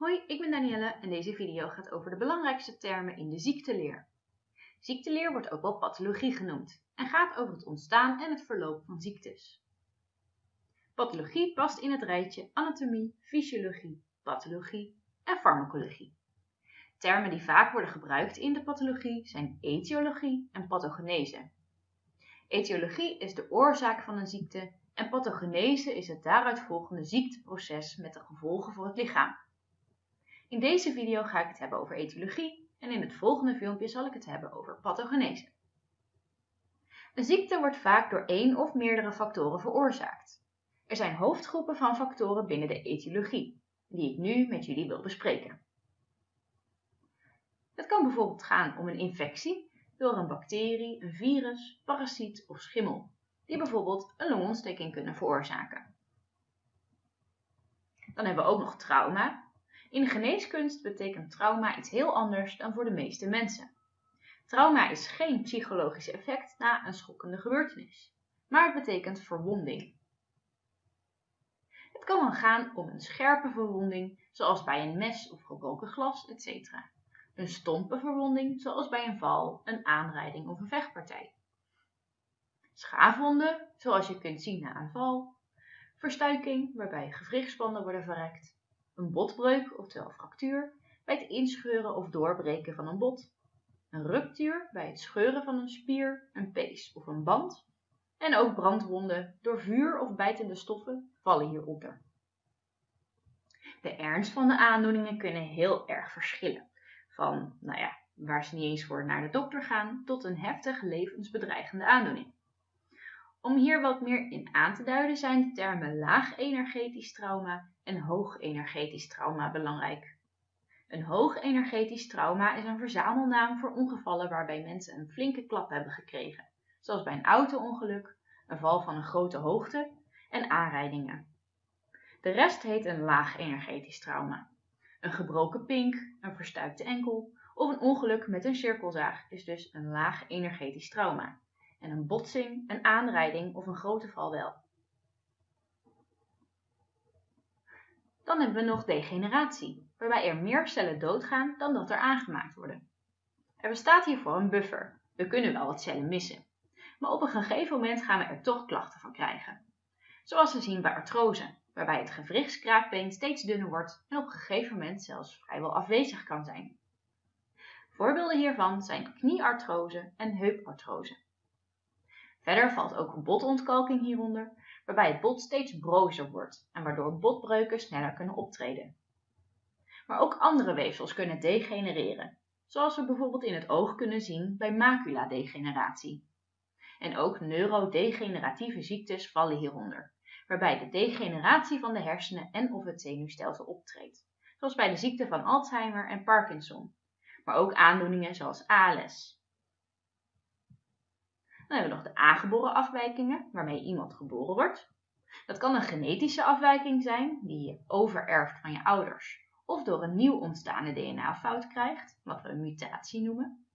Hoi, ik ben Danielle en deze video gaat over de belangrijkste termen in de ziekteleer. Ziekteleer wordt ook wel pathologie genoemd en gaat over het ontstaan en het verloop van ziektes. Pathologie past in het rijtje anatomie, fysiologie, pathologie en farmacologie. Termen die vaak worden gebruikt in de pathologie zijn etiologie en pathogenese. Etiologie is de oorzaak van een ziekte en pathogenese is het daaruit volgende ziekteproces met de gevolgen voor het lichaam. In deze video ga ik het hebben over etiologie en in het volgende filmpje zal ik het hebben over pathogenese. Een ziekte wordt vaak door één of meerdere factoren veroorzaakt. Er zijn hoofdgroepen van factoren binnen de etiologie, die ik nu met jullie wil bespreken. Het kan bijvoorbeeld gaan om een infectie door een bacterie, een virus, parasiet of schimmel, die bijvoorbeeld een longontsteking kunnen veroorzaken. Dan hebben we ook nog trauma, in geneeskunst betekent trauma iets heel anders dan voor de meeste mensen. Trauma is geen psychologisch effect na een schokkende gebeurtenis, maar het betekent verwonding. Het kan dan gaan om een scherpe verwonding, zoals bij een mes of gebroken glas, etc. Een stompe verwonding, zoals bij een val, een aanrijding of een vechtpartij. Schaafwonden, zoals je kunt zien na een val. Verstuiking, waarbij gewrichtsbanden worden verrekt een botbreuk, oftewel fractuur, bij het inscheuren of doorbreken van een bot, een ruptuur bij het scheuren van een spier, een pees of een band, en ook brandwonden door vuur of bijtende stoffen vallen hieronder. De ernst van de aandoeningen kunnen heel erg verschillen, van nou ja, waar ze niet eens voor naar de dokter gaan, tot een heftig levensbedreigende aandoening. Om hier wat meer in aan te duiden zijn de termen laag energetisch trauma en hoog energetisch trauma belangrijk. Een hoog energetisch trauma is een verzamelnaam voor ongevallen waarbij mensen een flinke klap hebben gekregen, zoals bij een auto-ongeluk, een val van een grote hoogte en aanrijdingen. De rest heet een laag energetisch trauma. Een gebroken pink, een verstuikte enkel of een ongeluk met een cirkelzaag is dus een laag energetisch trauma en een botsing, een aanrijding of een grote val wel. Dan hebben we nog degeneratie, waarbij er meer cellen doodgaan dan dat er aangemaakt worden. Er bestaat hiervoor een buffer. We kunnen wel wat cellen missen. Maar op een gegeven moment gaan we er toch klachten van krijgen. Zoals we zien bij artrose, waarbij het gewrichtskraakbeen steeds dunner wordt en op een gegeven moment zelfs vrijwel afwezig kan zijn. Voorbeelden hiervan zijn knieartrose en heupartrose. Verder valt ook botontkalking hieronder, waarbij het bot steeds brozer wordt en waardoor botbreuken sneller kunnen optreden. Maar ook andere weefsels kunnen degenereren, zoals we bijvoorbeeld in het oog kunnen zien bij maculadegeneratie. En ook neurodegeneratieve ziektes vallen hieronder, waarbij de degeneratie van de hersenen en of het zenuwstelsel optreedt, zoals bij de ziekte van Alzheimer en Parkinson, maar ook aandoeningen zoals ALS. Dan hebben we nog de aangeboren afwijkingen, waarmee iemand geboren wordt. Dat kan een genetische afwijking zijn, die je overerft van je ouders, of door een nieuw ontstaande DNA-fout krijgt, wat we een mutatie noemen.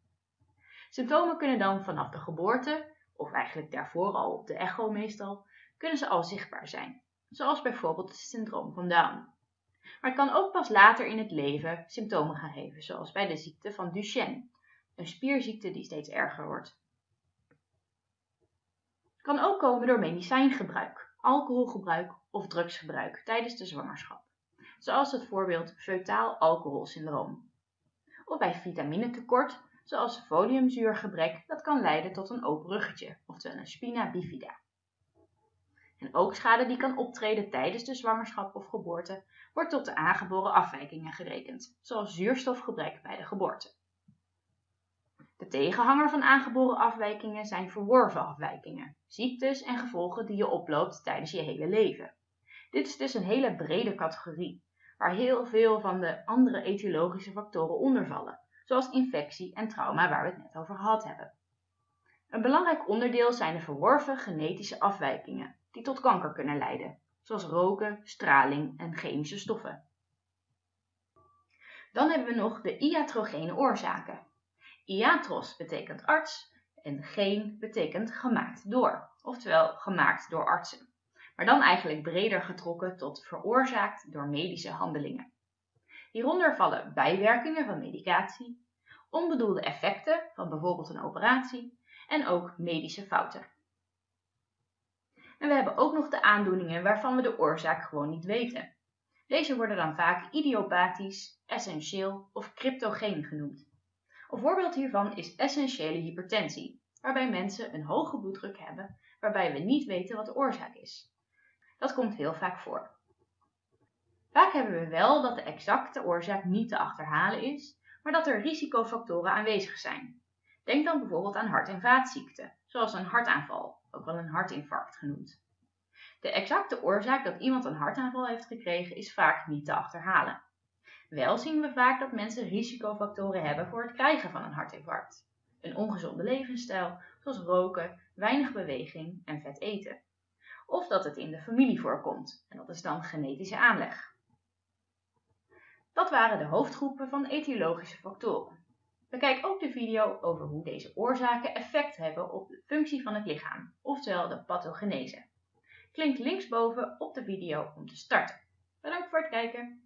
Symptomen kunnen dan vanaf de geboorte, of eigenlijk daarvoor al op de echo meestal, kunnen ze al zichtbaar zijn, zoals bijvoorbeeld het syndroom van Down. Maar het kan ook pas later in het leven symptomen gaan geven, zoals bij de ziekte van Duchenne, een spierziekte die steeds erger wordt kan ook komen door medicijngebruik, alcoholgebruik of drugsgebruik tijdens de zwangerschap, zoals het voorbeeld feutaal alcoholsyndroom. Of bij vitaminetekort, zoals foliumzuurgebrek, dat kan leiden tot een open ruggetje, oftewel een spina bifida. En ook schade die kan optreden tijdens de zwangerschap of geboorte, wordt tot de aangeboren afwijkingen gerekend, zoals zuurstofgebrek bij de geboorte. De tegenhanger van aangeboren afwijkingen zijn verworven afwijkingen, ziektes en gevolgen die je oploopt tijdens je hele leven. Dit is dus een hele brede categorie, waar heel veel van de andere etiologische factoren onder vallen, zoals infectie en trauma waar we het net over gehad hebben. Een belangrijk onderdeel zijn de verworven genetische afwijkingen, die tot kanker kunnen leiden, zoals roken, straling en chemische stoffen. Dan hebben we nog de iatrogene oorzaken, Iatros betekent arts en geen betekent gemaakt door, oftewel gemaakt door artsen. Maar dan eigenlijk breder getrokken tot veroorzaakt door medische handelingen. Hieronder vallen bijwerkingen van medicatie, onbedoelde effecten van bijvoorbeeld een operatie en ook medische fouten. En we hebben ook nog de aandoeningen waarvan we de oorzaak gewoon niet weten. Deze worden dan vaak idiopathisch, essentieel of cryptogeen genoemd. Een voorbeeld hiervan is essentiële hypertensie, waarbij mensen een hoge bloeddruk hebben waarbij we niet weten wat de oorzaak is. Dat komt heel vaak voor. Vaak hebben we wel dat de exacte oorzaak niet te achterhalen is, maar dat er risicofactoren aanwezig zijn. Denk dan bijvoorbeeld aan hart- en vaatziekten, zoals een hartaanval, ook wel een hartinfarct genoemd. De exacte oorzaak dat iemand een hartaanval heeft gekregen is vaak niet te achterhalen. Wel zien we vaak dat mensen risicofactoren hebben voor het krijgen van een hartinfarct. Een ongezonde levensstijl, zoals roken, weinig beweging en vet eten. Of dat het in de familie voorkomt, en dat is dan genetische aanleg. Dat waren de hoofdgroepen van etiologische factoren. Bekijk ook de video over hoe deze oorzaken effect hebben op de functie van het lichaam, oftewel de pathogenese. Klik linksboven op de video om te starten. Bedankt voor het kijken.